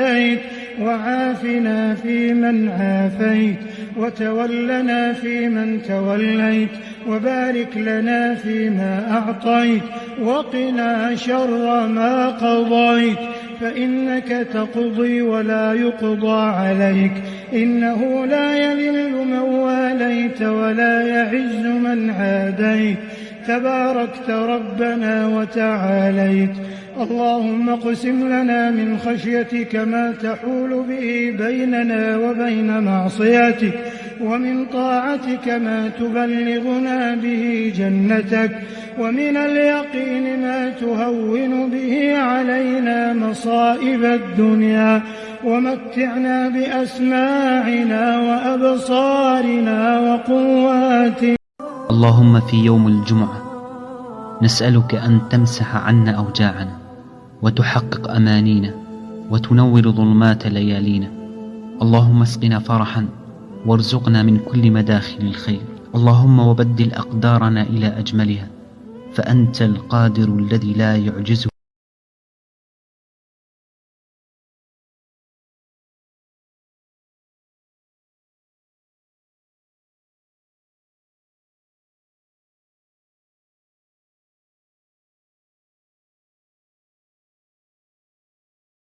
هديت وعافنا فيمن عافيت وتولنا فيمن توليت وبارك لنا فيما أعطيت وقنا شر ما قضيت فإنك تقضي ولا يقضى عليك إنه لا يذل من واليت ولا يعز من عاديت تباركت ربنا وتعاليت. اللهم اقسم لنا من خشيتك ما تحول به بيننا وبين معصيتك ومن طاعتك ما تبلغنا به جنتك ومن اليقين ما تهون به علينا مصائب الدنيا. ومتعنا بأسماعنا وأبصارنا وقواتنا. اللهم في يوم الجمعة نسألك أن تمسح عنا أوجاعنا وتحقق أمانينا وتنور ظلمات ليالينا. اللهم اسقنا فرحا وارزقنا من كل مداخل الخير. اللهم وبدل أقدارنا إلى أجملها فأنت القادر الذي لا يعجزه